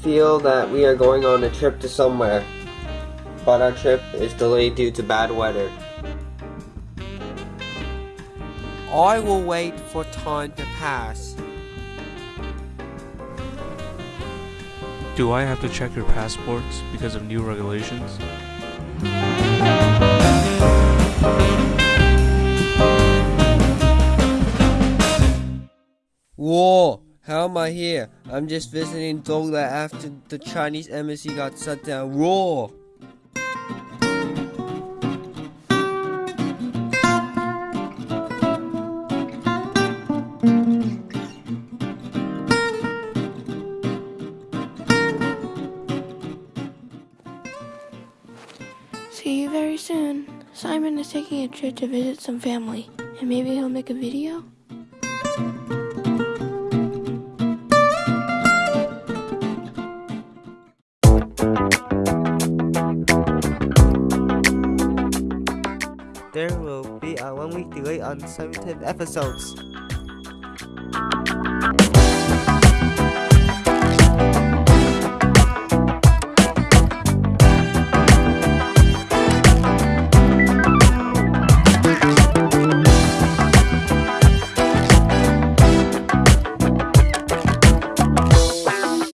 feel that we are going on a trip to somewhere, but our trip is delayed due to bad weather. I will wait for time to pass. Do I have to check your passports because of new regulations? Whoa! How am I here? I'm just visiting Dogla after the Chinese embassy got shut down. Whoa! See you very soon. Simon is taking a trip to visit some family, and maybe he'll make a video? There will be a one week delay on 17 episodes.